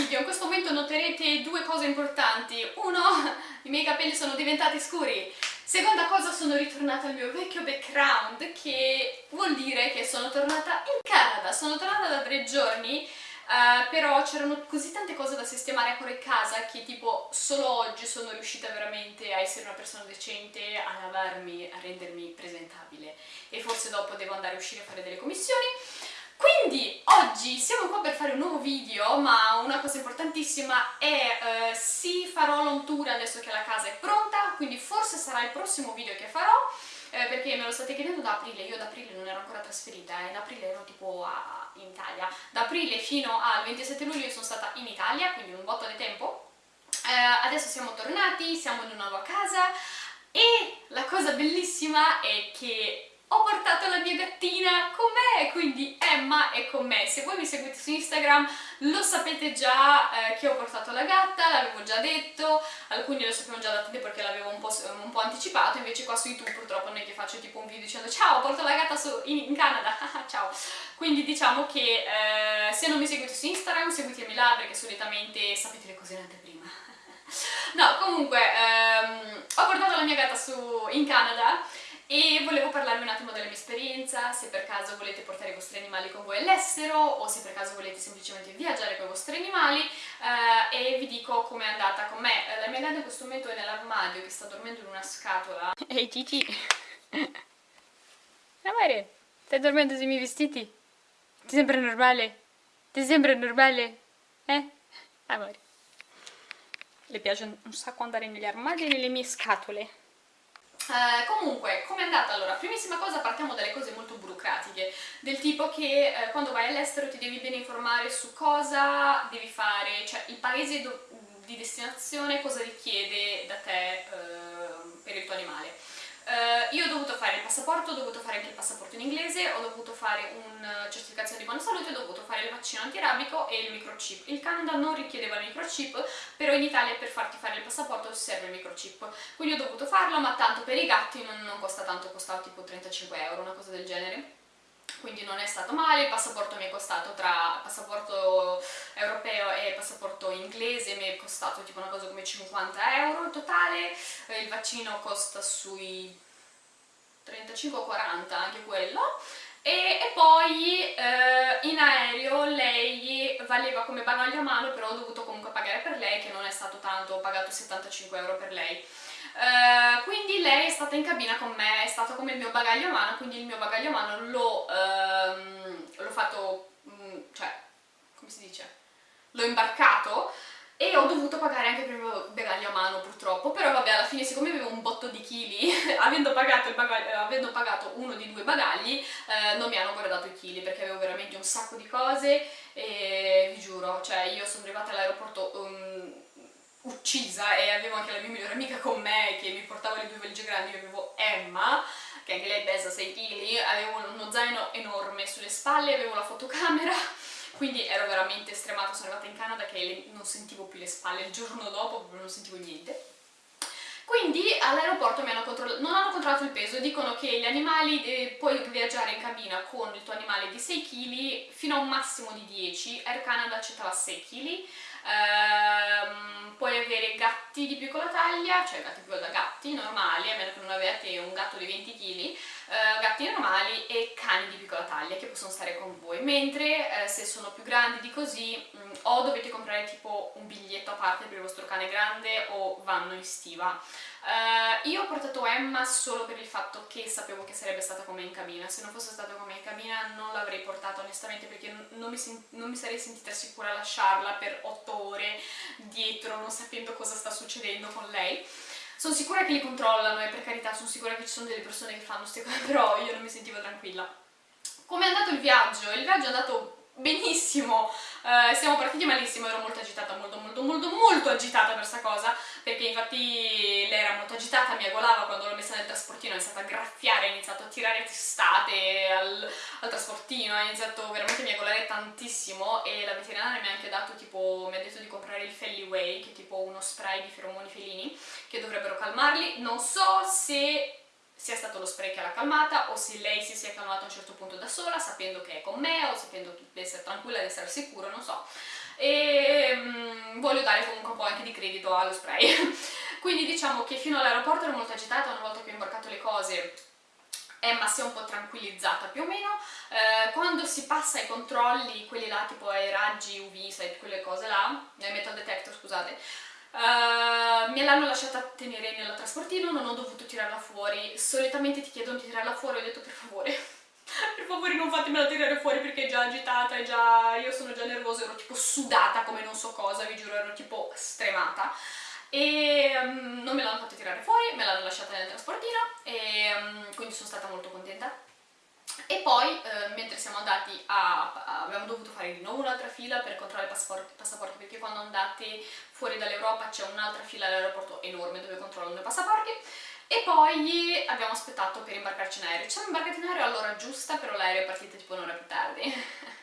video, in questo momento noterete due cose importanti. Uno, i miei capelli sono diventati scuri. Seconda cosa, sono ritornata al mio vecchio background, che vuol dire che sono tornata in Canada. Sono tornata da tre giorni, uh, però c'erano così tante cose da sistemare ancora in casa che tipo solo oggi sono riuscita veramente a essere una persona decente, a lavarmi, a rendermi presentabile. E forse dopo devo andare a uscire a fare delle commissioni. Quindi oggi siamo qua per fare un nuovo video, ma una cosa importantissima è eh, sì farò l'on tour adesso che la casa è pronta, quindi forse sarà il prossimo video che farò, eh, perché me lo state chiedendo da aprile, io da aprile non ero ancora trasferita, eh, da aprile ero tipo a, in Italia, da aprile fino al 27 luglio sono stata in Italia, quindi un botto di tempo, eh, adesso siamo tornati, siamo in una nuova casa e la cosa bellissima è che ho portato la mia gattina con me, quindi Emma è con me. Se voi mi seguite su Instagram lo sapete già eh, che ho portato la gatta, l'avevo già detto, alcuni lo sapevano già da tempo perché l'avevo un, un, po', anticipato, invece qua su YouTube purtroppo non è che faccio tipo un video dicendo ciao, porto la gatta in, in, Canada, ciao. Quindi diciamo che eh, se non mi seguite su Instagram seguitemi là perché solitamente sapete le cose in anteprima. no, comunque ehm, ho portato la mia gatta su, in Canada e volevo parlarvi un attimo della mia esperienza, se per caso volete portare i vostri animali con voi all'estero o se per caso volete semplicemente viaggiare con i vostri animali eh, e vi dico com'è andata con me. La mia gatta in questo momento è nell'armadio che sta dormendo in una scatola. Ehi Titi! Amore, stai dormendo sui miei vestiti? Ti sembra normale? Ti sembra normale? Eh? Amore. Le piace un sacco andare negli armadi e nelle mie scatole. Uh, comunque, come è andata? Allora, primissima cosa partiamo dalle cose molto burocratiche, del tipo che eh, quando vai all'estero ti devi bene informare su cosa devi fare, cioè il paese di destinazione cosa richiede da te eh, per il tuo animale. Uh, io ho dovuto fare il passaporto, ho dovuto fare anche il passaporto in inglese, ho dovuto fare una certificazione di buona salute, ho dovuto fare il vaccino antirabico e il microchip. Il Canada non richiedeva il microchip, però in Italia per farti fare il passaporto serve il microchip. Quindi ho dovuto farlo, ma tanto per i gatti non, non costa tanto, costava tipo 35 euro, una cosa del genere quindi non è stato male, il passaporto mi è costato tra passaporto europeo e passaporto inglese mi è costato tipo una cosa come 50 euro in totale, il vaccino costa sui 35-40 anche quello e, e poi eh, in aereo lei valeva come bagaglio a mano però ho dovuto comunque pagare per lei che non è stato tanto, ho pagato 75 euro per lei Uh, quindi lei è stata in cabina con me, è stato come il mio bagaglio a mano, quindi il mio bagaglio a mano l'ho uh, fatto, um, cioè, come si dice? L'ho imbarcato e ho dovuto pagare anche per il bagaglio a mano purtroppo, però vabbè alla fine siccome avevo un botto di chili, avendo, avendo, pagato uno di due bagagli, eh, non mi hanno guardato i chili perché avevo veramente un sacco di cose. E vi giuro, cioè io sono arrivata all'aeroporto... Um, uccisa e avevo anche la mia migliore amica con me che mi portava le due valigie grandi, io avevo Emma che anche lei pesa 6 kg, avevo uno zaino enorme sulle spalle, avevo la fotocamera quindi ero veramente stremata, sono arrivata in Canada che non sentivo più le spalle, il giorno dopo proprio non sentivo niente. Quindi all'aeroporto non hanno controllato il peso, dicono che gli animali eh, puoi viaggiare in cabina con il tuo animale di 6 kg fino a un massimo di 10, Air Canada accettava 6 kg, ehm, puoi avere gatti di piccola taglia, cioè gatti più da gatti normali, a meno che non avete un gatto di 20 kg, eh, gatti normali e cani di piccola taglia che possono stare con voi, mentre eh, se sono più grandi di così mh, mm, o dovete comprare tipo un biglietto a parte per il vostro cane grande o vanno in stiva. Uh, io ho portato Emma solo per il fatto che sapevo che sarebbe stata con me in cabina, se non fosse stata con me in cabina non l'avrei portata onestamente perché non mi, non mi, sarei sentita sicura a lasciarla per 8 ore dietro non sapendo cosa sta succedendo con lei. Sono sicura che li controllano e per carità sono sicura che ci sono delle persone che fanno queste cose, però io non mi sentivo tranquilla. Come è andato il viaggio? Il viaggio è andato benissimo, uh, siamo partiti malissimo, ero molto agitata, molto molto molto agitata per questa cosa, perché infatti lei era molto agitata, mi agolava quando l'ho messa nel trasportino, ha iniziato a graffiare, ha iniziato a tirare testate al, al trasportino, ha iniziato veramente a miagolare tantissimo e la veterinaria mi ha anche dato tipo, mi ha detto di comprare il Felliway, che è tipo uno spray di feromoni felini, che dovrebbero calmarli, non so se sia stato lo spray che l'ha calmata o se lei si sia calmata a un certo punto da sola sapendo che è con me o sapendo di essere tranquilla, di essere sicura, non so. E, ehm, voglio dare comunque un po' anche di credito allo spray. Quindi diciamo che fino all'aeroporto ero molto agitata, una volta che ho imbarcato le cose Emma si è un po' tranquillizzata più o meno, eh, quando si passa ai controlli, quelli là tipo ai raggi UV, quelle cose là, ai metal detector scusate, Uh, me l'hanno lasciata tenere nel trasportino, non ho dovuto tirarla fuori. Solitamente ti chiedono di tirarla fuori, ho detto per favore, per favore non fatemela tirare fuori perché è già agitata, è già... io sono già nervosa, ero tipo sudata come non so cosa, vi giuro, ero tipo stremata. E um, non me l'hanno fatta tirare fuori, me l'hanno lasciata nel trasportino e um, quindi sono stata molto contenta e poi eh, mentre siamo andati a, a, abbiamo dovuto fare di nuovo un'altra fila per controllare i passaporti, passaporti perché quando andate fuori dall'Europa c'è un'altra fila all'aeroporto enorme dove controllano i passaporti e poi abbiamo aspettato per imbarcarci in aereo. Ci siamo imbarcati in aereo all'ora giusta, però l'aereo è partito tipo un'ora più tardi.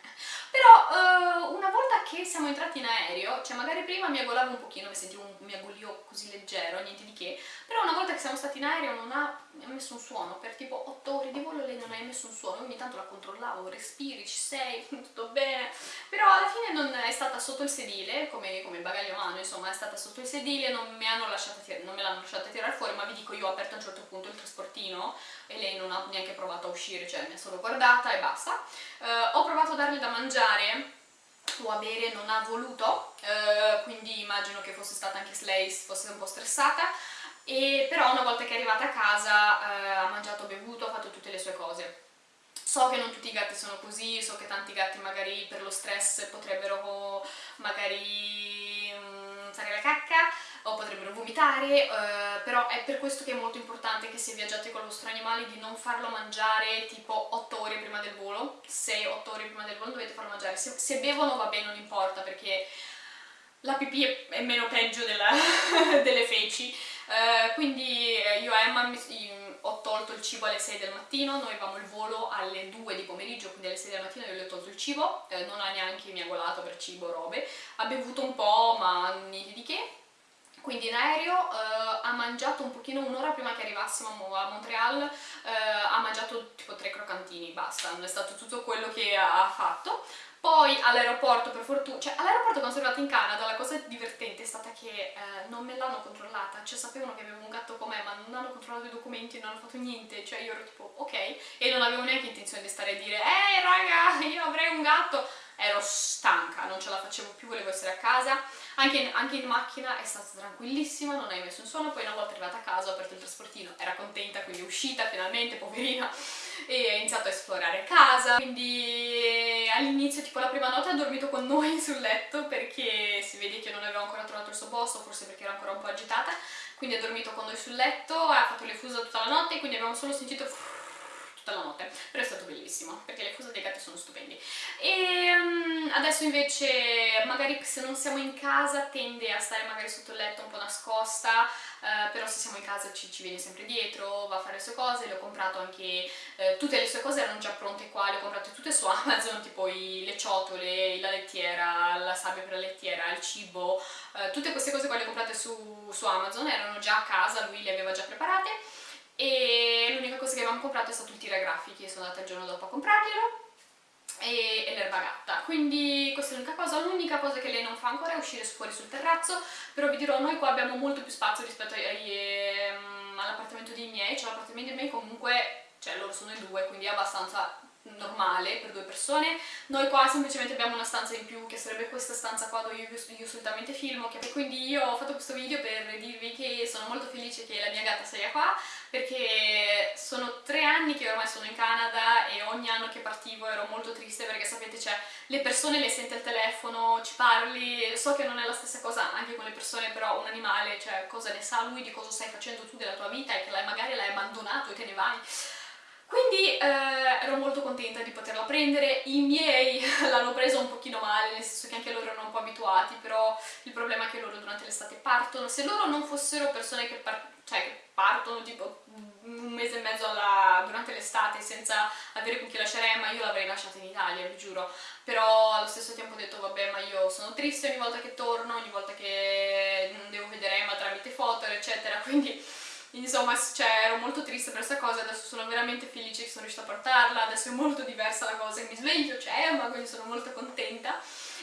Però uh, una volta che siamo entrati in aereo, cioè magari prima mi agolavo un pochino, mi sentivo un miagolio così leggero, niente di che, però una volta che siamo stati in aereo non ha, messo un suono, per tipo 8 ore di volo lei non ha messo un suono, ogni tanto la controllavo, respiri, ci sei, tutto bene, però alla fine non è stata sotto il sedile, come, come bagaglio è stata sotto il sedile, non, me l'hanno lasciata tirare fuori, ma vi dico io ho aperto a un certo punto il trasportino e lei non ha neanche provato a uscire, cioè mi ha solo guardata e basta. Uh, ho provato a darle da mangiare o a bere, non ha voluto, uh, quindi immagino che fosse stata anche lei fosse un po' stressata, e però una volta che è arrivata a casa uh, ha mangiato, bevuto, ha fatto tutte le sue cose. So che non tutti i gatti sono così, so che tanti gatti magari per lo stress potrebbero magari fare la cacca, o potrebbero vomitare, eh, però è per questo che è molto importante che se viaggiate con il vostro animale di non farlo mangiare tipo 8 ore prima del volo, 6-8 ore prima del volo dovete farlo mangiare, se, se bevono va bene, non importa perché la pipì è meno peggio della, delle feci, eh, quindi eh, io a Emma ho tolto il cibo alle 6 del mattino, noi avevamo il volo alle 2 di pomeriggio, quindi alle 6 del mattino io le ho tolto il cibo, eh, non ha neanche miagolato per cibo, robe, ha bevuto un po' ma niente di che, quindi in aereo eh, ha mangiato un pochino un'ora prima che arrivassimo a Montreal, eh, ha mangiato tipo tre croccantini, basta, è stato tutto quello che ha fatto. Poi all'aeroporto, per fortuna, cioè all'aeroporto quando sono arrivata in Canada la cosa divertente è stata che eh, non me l'hanno controllata, cioè sapevano che avevo un gatto con me ma non hanno controllato i documenti, non hanno fatto niente, cioè io ero tipo ok e non avevo neanche intenzione di stare a dire ehi raga io avrei un gatto, ero stanca, non ce la facevo più, volevo essere a casa. Anche in, anche in, macchina è stata tranquillissima, non hai messo un suono, poi una volta arrivata a casa ho aperto il trasportino, era contenta, quindi è uscita finalmente, poverina, e ha iniziato a esplorare casa, quindi all'inizio tipo la prima notte ha dormito con noi sul letto perché si vede che non aveva ancora trovato il suo posto, forse perché era ancora un po' agitata, quindi ha dormito con noi sul letto, ha fatto le fusa tutta la notte, quindi abbiamo solo sentito tutta la notte, però è stato bellissimo, perché le fusa dei gatti sono stupendi. E um, adesso invece, magari se non siamo in casa, tende a stare magari sotto il letto un po' nascosta, uh, però se siamo in casa ci, ci, viene sempre dietro, va a fare le sue cose, le ho comprato anche, uh, tutte le sue cose erano già pronte qua, le ho comprate tutte su Amazon, tipo i, le ciotole, la lettiera, la sabbia per la lettiera, il cibo, uh, tutte queste cose qua le ho comprate su, su Amazon, erano già a casa, lui le aveva già preparate, e l'unica cosa che avevamo comprato è stato il tiragrafici, sono andata il giorno dopo a comprarglielo. E, e l'erba gatta, quindi questa è l'unica cosa, l'unica cosa che lei non fa ancora è uscire fuori sul terrazzo, però vi dirò, noi qua abbiamo molto più spazio rispetto ehm, all'appartamento dei miei, cioè l'appartamento dei miei comunque, cioè loro sono in due, quindi è abbastanza normale per due persone. Noi qua semplicemente abbiamo una stanza in più, che sarebbe questa stanza qua dove io, io solitamente filmo, e quindi io ho fatto questo video per dirvi che sono molto felice che la mia gatta sia qua, perché sono tre anni che ormai sono in Canada e ogni anno che partivo ero molto triste perché sapete, cioè, le persone le senti al telefono, ci parli, so che non è la stessa cosa anche con le persone, però un animale, cioè, cosa ne sa lui di cosa stai facendo tu della tua vita e che magari l'hai abbandonato e te ne vai. Quindi eh, ero molto prendere, i miei l'hanno presa un pochino male, nel senso che anche loro erano un po' abituati, però il problema è che loro durante l'estate partono, se loro non fossero persone che, par cioè, che partono tipo un mese e mezzo alla, durante l'estate senza avere con chi lasciare Emma, io l'avrei lasciata in Italia, vi giuro, però allo stesso tempo ho detto vabbè ma io sono triste ogni volta che torno, ogni volta che devo vedere Emma tramite foto eccetera, quindi insomma cioè, ero molto triste per questa cosa, adesso sono veramente felice che sono riuscita a portarla, adesso è molto diversa la cosa, mi sveglio, c'è ma quindi sono molto contenta.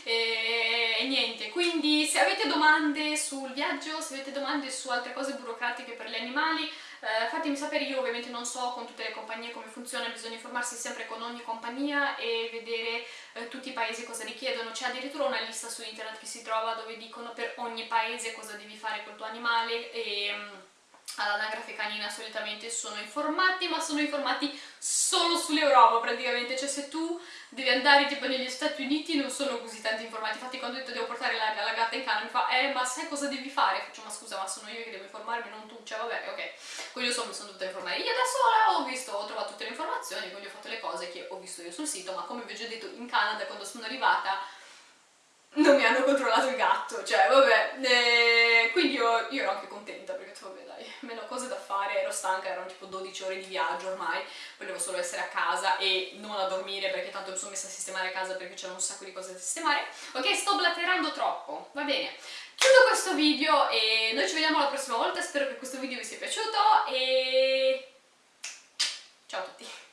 E, e, niente, quindi se avete domande sul viaggio, se avete domande su altre cose burocratiche per gli animali, eh, fatemi sapere, io ovviamente non so con tutte le compagnie come funziona, bisogna informarsi sempre con ogni compagnia e vedere eh, tutti i paesi cosa richiedono, c'è addirittura una lista su internet che si trova dove dicono per ogni paese cosa devi fare col tuo animale e mm, all'anagrafe canina solitamente sono informati, ma sono informati solo sull'Europa praticamente, cioè se tu devi andare tipo negli Stati Uniti non sono così tanti informati, infatti quando ho detto devo portare la, la gatta in cane mi fa eh ma sai cosa devi fare? Faccio ma scusa ma sono io che devo informarmi non tu, cioè vabbè ok, quindi io sono, dovuta informare io da sola, ho visto, ho trovato tutte le informazioni, quindi ho fatto le cose che ho visto io sul sito, ma come vi ho già detto in Canada quando sono arrivata non mi hanno controllato il gatto, cioè vabbè, eh, quindi io, io, ero anche contenta stanca, erano tipo 12 ore di viaggio ormai, volevo solo essere a casa e non a dormire perché tanto mi sono messa a sistemare a casa perché c'era un sacco di cose da sistemare. Ok, sto blatterando troppo, va bene. Chiudo questo video e noi ci vediamo la prossima volta, spero che questo video vi sia piaciuto e ciao a tutti!